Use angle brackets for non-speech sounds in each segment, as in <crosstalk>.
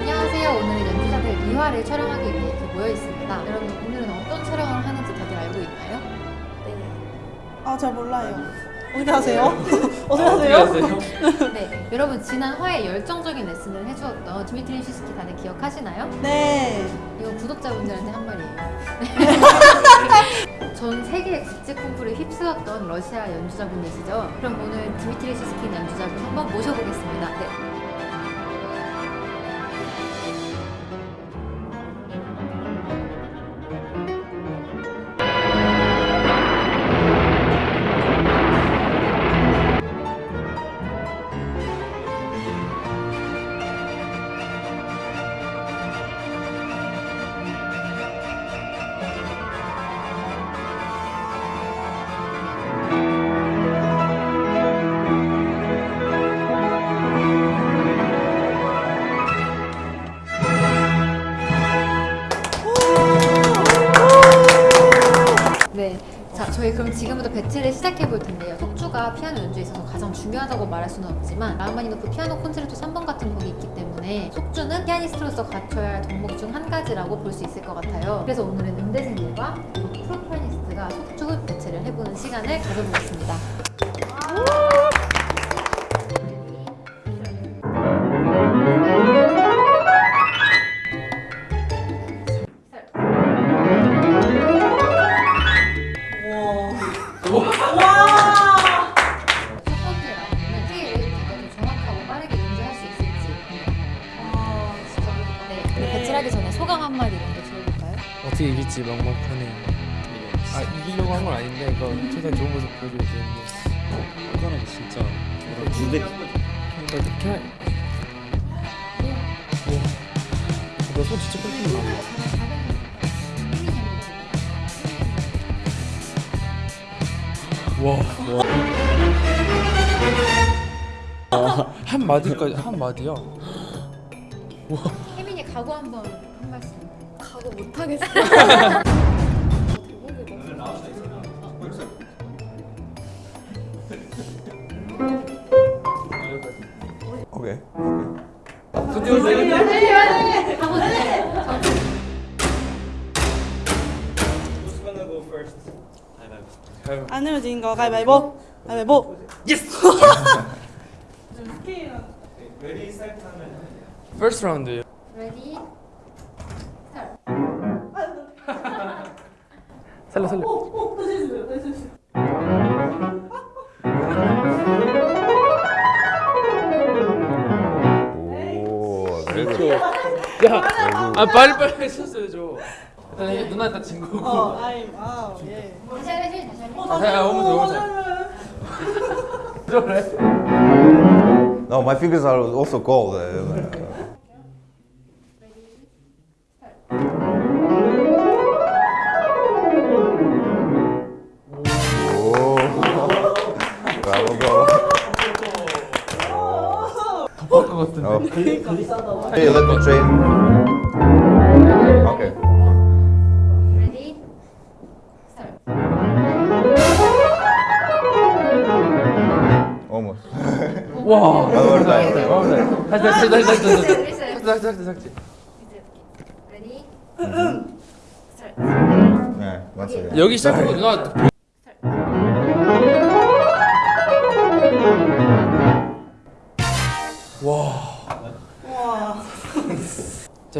안녕하세요. 오늘은 연주자들 2화를 촬영하기 위해 이렇게 모여 있습니다. 여러분 오늘은 어떤 촬영을 하는지 다들 알고 있나요? 아, 잘 몰라요. 어떻게 하세요? 어떻게 하세요? 네. 여러분 지난 화에 열정적인 레슨을 해주었던 드미트리 시스킨 다들 기억하시나요? 네. 이거 구독자분들한테 한 말이에요. <laughs> <laughs> <laughs> 전 세계 국제 콩쿠르에 휩쓰셨던 러시아 연주자분이시죠? 그럼 오늘 드미트리 시스킨 연주자분 한번 모셔보겠습니다. 네. 네. 속주가 피아노 연주에 있어서 가장 중요하다고 말할 수는 없지만 라흐마니노프 피아노 콘체르토 3번 같은 곡이 있기 때문에 속주는 피아니스트로서 갖춰야 할 덕목 중 한 가지라고 볼 수 있을 것 같아요. 그래서 오늘은 음대생들과 프로 피아니스트가 속주 배틀을 해보는 시간을 가져보겠습니다. 이길지 막막하네요. 아 이기려고 한 건 아닌데 이거 최대한 좋은 모습 보여줘야 되는데 손가락이 진짜 무대 그러니까 그냥 너손 진짜 끓이는 와, 와. 한 마디까지 한 마디야. 혜민이 각오 한번 못하겠어. 오케이. 안 지는 거 가위바위보. 가위바위보. <laughs> First round. 레 살려 살려. 오, 다시 해주세요. 다시 해주세요. 오, very 야, 아 빨리 빨리 했었어야죠. 일단 이게 누나 일단 진 거고. 어, 아이, 아, 예. 다시 하시 다시 하시. 아, 야, 오면 돼, 오면 돼. 그래? No, my fingers are also cold. 같은데. Oh. Hey, let me train. Okay. 레디. 스타트. Almost. 와. One more time. 어, 네. 다시 다시 다시 다시 다시 다시. 다시 다시 다시. 스타트. Yeah, once again. 여기 시작하고 누나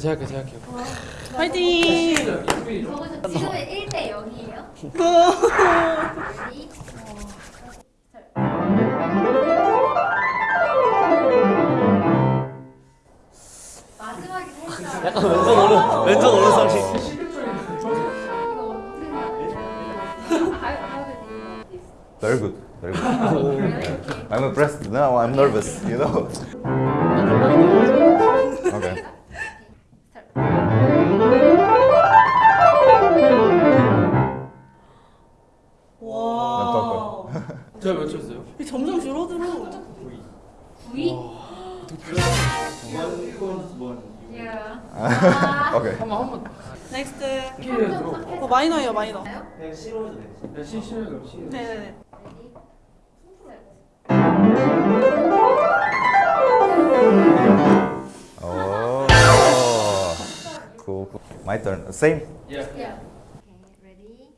제가 할게요, 제가 할게요. 화이팅! 지금은 1대 0이에요. Ready. 마지막에 살짝 약간 왼손 오른 왼손 오른손이? Very good. Very good. I'm impressed. Now I'm nervous, you know. 마이너예요 마이너. 그냥 싫어도 돼. 시 싫어요 시. 네네네. Oh. Cool. cool. My turn. Same. Yeah. Yeah. Okay, ready?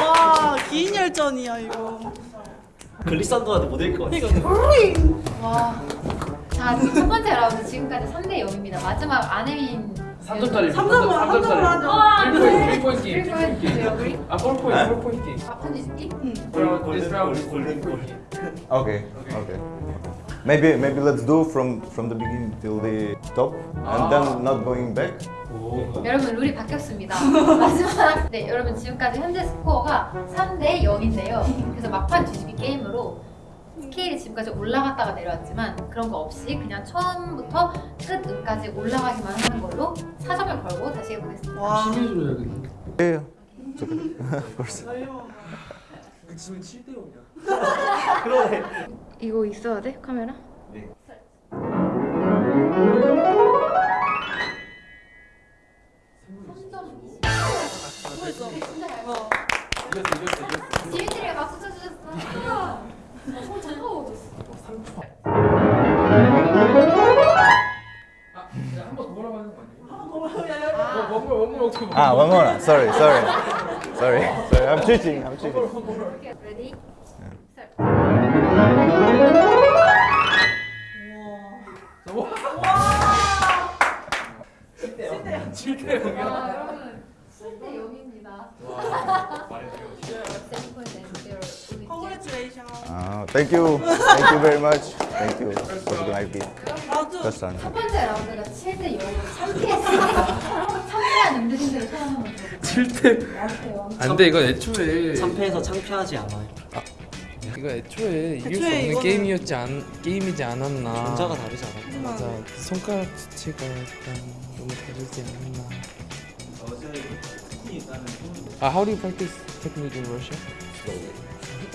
와, 긴 열전이야 이거. 글리산드라도 못일 것 같아. <laughs> 와. 자, 지금 첫 번째 라운드 지금까지 3대 0입니다. 마지막 아내민 3점짜리. 3점만, 3점만 하죠. 3포인트 3포인트 게임. 3포인트 게임. 아 4포인트 4포인트 게임. 아픈 뒤집기? This round is golden point. Okay. Okay. Maybe maybe let's do from from the beginning till the top and then not going back. 여러분 룰이 바뀌었습니다. <laughs> 마지막 네 여러분 지금까지 현재 스코어가 3대 0인데요. 그래서 막판 뒤집기 게임으로 스케일이 지금까지 올라갔다가 내려왔지만 그런 거 없이 그냥 처음부터 끝까지 올라가기만 하는 걸로 4점을 걸고 다시 해보겠습니다. 와. 심해줘야겠네. Yeah. It's okay. of course. 지금 7대 0이야. 이거 있어야 돼 카메라? 네. Ah, one more. Sorry, sorry, sorry, sorry. I'm cheating. I'm cheating. 레디? 우와. 7대 0이야. 아 여러분 7대 0입니다. Congratulations. Ah, thank you. Thank you very much. Thank you for the nice gift. 라운드. First time. 첫 번째 라운드가 7대 0으로 참패했습니다. 음주신들을 7대. 안돼 이거 애초에 참패해서 창피하지 않아요. 이거 애초에 이길 수 애초에 없는 이거는- 게임이었지 않 게임이지 않았나. 전자가 다르지 않아. 맞아 손가락 지체가 약간 너무 다르지 않나. 아 how do you practice technique in Russia?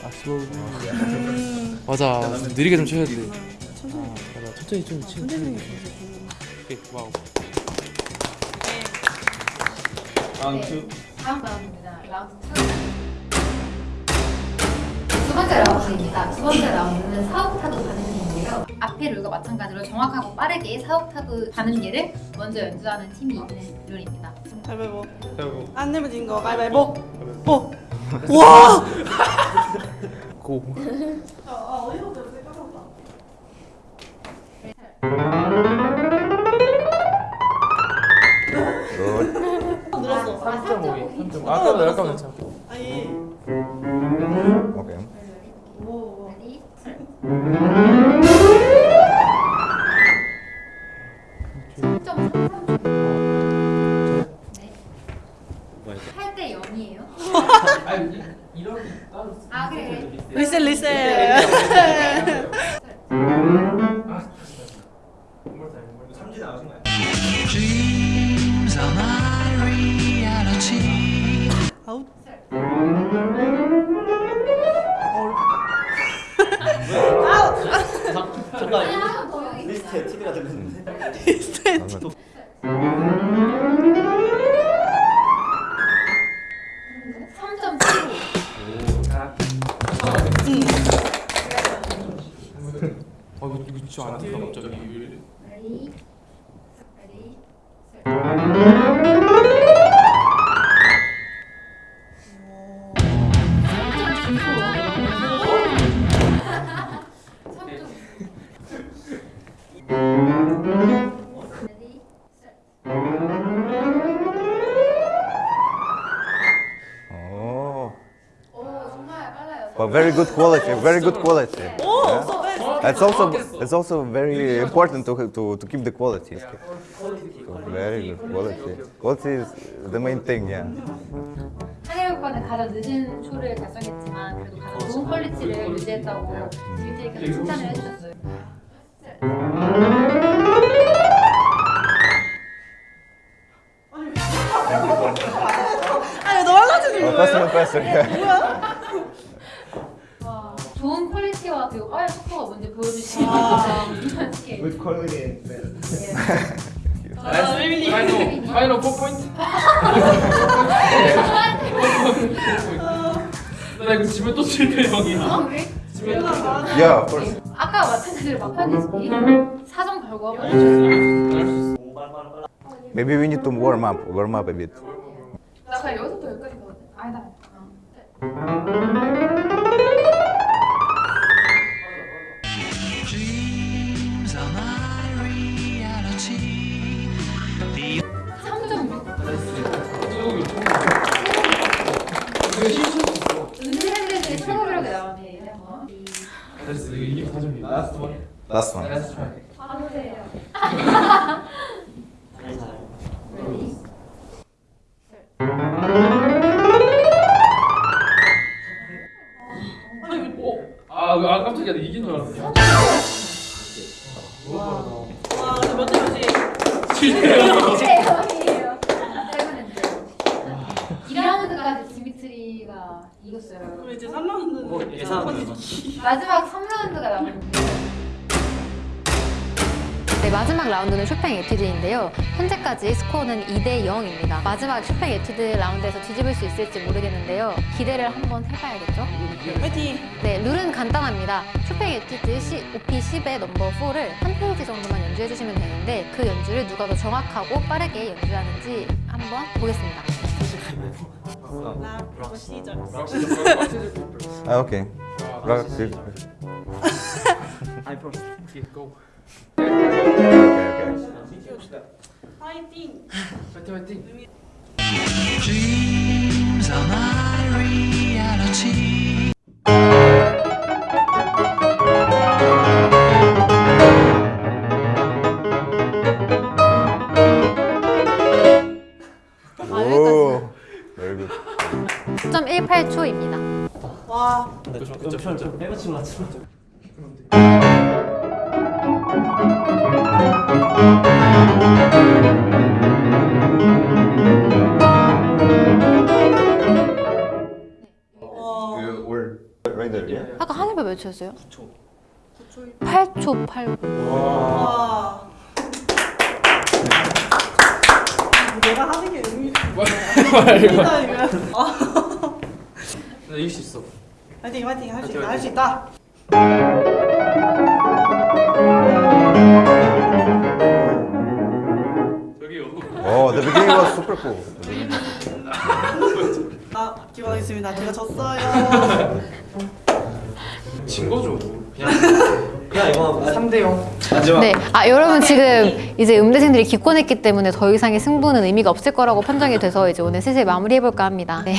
아 slowly. 음. 맞아 느리게 좀 쳐야 돼. 천천히. 아 맞아 천천히 좀 치. 천천히. 오케이 wow. 네, 다음 라운드입니다. 라운드 2. 두 번째 라운드입니다. 두 번째 라운드는 사옥타브 반음계인데요. 앞의 룰과 마찬가지로 정확하고 빠르게 사옥타브 반음계를 먼저 연주하는 팀이 이기는 룰입니다. 가위바위보. 그리고 안 내면 진 거. 가위바위보. 보. 와. 고. 아, 어디서부터 이렇게 까먹었다. 3.5. 3.5. 아까보다 약간 괜찮아. 아니. very good quality. Very good quality. 오. Yeah. 서 베스트. It's also it's also very important to to, to keep the quality. So very good quality. Quality is the main thing. Yeah. 한일 오빠는 가장 늦은 쇼를 달성했지만 그래도 가장 좋은 퀄리티를 유지했다고 지민이께서 칭찬을 해주셨어요. 아니 너 할라지는 Oh, 거예요? faster, faster. Yeah. 와, 좋은 퀄리티의 씨와 그리고 과연 속도가 뭔지 보여주시면 아. 이만 씨. With quality and better. 아, 웨이비. 파이널 파이널 4포인트? 나 이거 집에 또 실패 형이야 어, 그래? 집에 Yeah, of course. 아까 마찬가지로 막판이지. 사정 걸고 한번 해주세요. Maybe we need to warm up, warm up a bit. 나 그냥 여기서부터 여기까지 가거든. 아니다. 됐어 이게 사정이야 Last one. 봐주세요. 아, 아 깜짝이야 나 이긴 줄 알았어 3라운드는 뭐 예상은 마지막 3라운드가 남았는데 네, 마지막 라운드는 쇼팽 에튀드인데요. 현재까지 스코어는 2대 0입니다. 마지막 쇼팽 에튀드 라운드에서 뒤집을 수 있을지 모르겠는데요. 기대를 한번 해봐야겠죠? 화이팅! 네, 룰은 간단합니다. 쇼팽 에튀드 C, OP10의 넘버 4를 한 페이지 정도만 연주해주시면 되는데 그 연주를 누가 더 정확하고 빠르게 연주하는지 한번 보겠습니다. 라 프로시저. Ah, okay. Rock, okay, I first. 고 okay. 화이팅! 파이팅 파이팅 Dreams are my reality. We're right there, yeah? 아까 하늘별 몇 초였어요? 9초. 8초 89. 와. 내가 하는 게 의미 있다 이거. 이길 수 있어 화이팅 화이팅 할 수 있다 할 수 있다. 저기요 Oh, the beginning was super cool. 나 기원하겠습니다. 제가 졌어요. 진 거죠 그냥 <laughs> 그냥 이거 3대 0 마지막. 네, 아 여러분 지금 이제 음대생들이 기권했기 때문에 더 이상의 승부는 의미가 없을 거라고 판정이 돼서 이제 오늘 슬슬 마무리해 볼까 합니다. 네.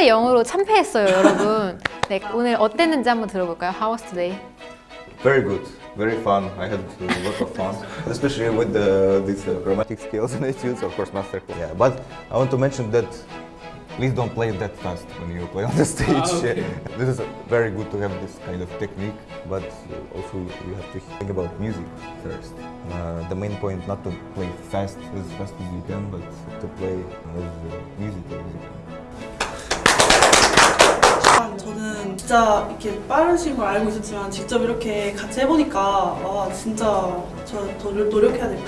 3대 0으로 참패했어요, 여러분. 네, 오늘 어땠는지 한번 들어볼까요? How was today? Very good, very fun. I had a lot of fun, especially with the, these uh, chromatic skills and <laughs> etudes, of course, master. Yeah, but I want to mention that please don't play that fast when you play on the stage. <laughs> okay. <laughs> This is very good to have this kind of technique, but uh, also you have to think about music first. Uh, the main point not to play fast as fast as you can, but to play as uh, 진짜 이렇게 빠르신 걸 알고 있었지만 직접 이렇게 같이 해보니까 와 진짜 저 더 노력해야 될 것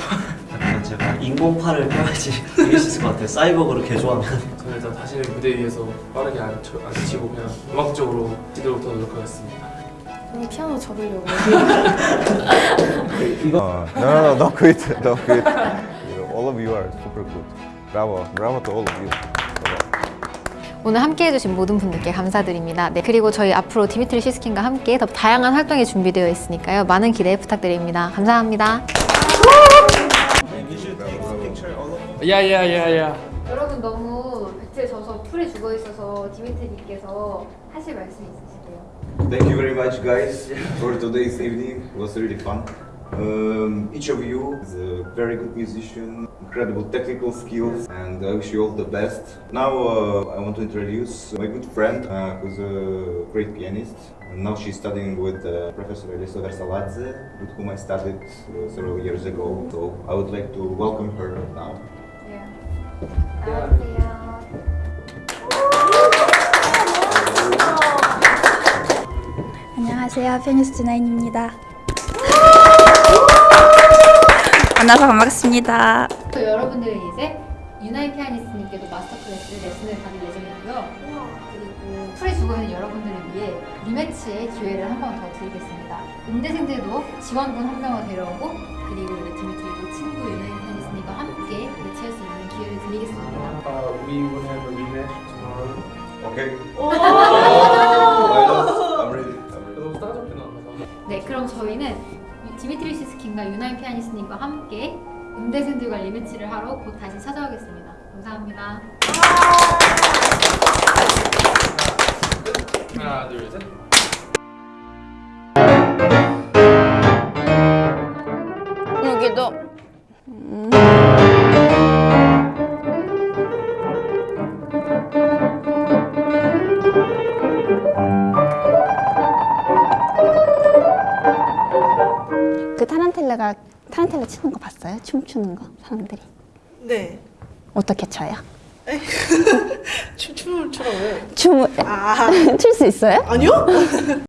같아요. 제가 인공팔을 껴야지 이길 수 있을 것 같아요. 사이버그로 개조하면. 저는 일단 다시는 무대 위에서 빠르게 안, 쳐, 안 치고 그냥 음악적으로 치도록 더 노력하겠습니다 저는 피아노 접으려고. Uh, <laughs> no, no, no, don't quit, don't quit. You know, all of you are super good. Bravo, bravo to all of you. 오늘 함께 해주신 모든 분들께 감사드립니다. 네, 그리고 저희 앞으로 디미트리 시스킨과 함께 더 다양한 활동이 준비되어 있으니까요. 많은 기대 부탁드립니다. 감사합니다. 야야야야 여러분 너무 배틀 져서 풀에 죽어 있어서 디미트리님께서 하실 말씀 있으실게요? Thank you very much, guys, for today's evening. It was really fun. Um, each of you is a very good musician, incredible technical skills, and I wish you all the best. Now uh, I want to introduce my good friend, uh, who's a great pianist. And now she's studying with uh, Professor Elisa Versaladze, with whom I studied uh, several years ago. So I would like to welcome her now. 네. 안녕하세요. 안녕하세요. 피아니스트 나인입니다. 만나서 반갑습니다. 또 여러분들은 이제 유나이 피아니스트님께도 마스터 클래스 레슨을 받을 예정이고요. 그리고 풀이 죽어 있는 여러분들을 위해 리매치의 기회를 한 번 더 드리겠습니다. 음대생들도 지원군 한 명을 데려오고 그리고 이제 디미트리도 친구 유나이 피아니스트님과 함께 매치할 수 있는 기회를 드리겠습니다. Uh, we will have a rematch tomorrow. Okay. 오. I'm ready. I'm ready. 네, 그럼 저희는 디미트리 시스킨과 유나이 피아니스트님과 함께 음대생들과 리매치를 하러 곧 다시 찾아오겠습니다. 감사합니다. 하나, 둘, 셋. 치는 거 봤어요? 춤추는 거 사람들이 네. 어떻게 춰요? <laughs> 춤 춤을 추라고요? 춤을 아 <laughs> 출수 있어요? 아니요? <laughs>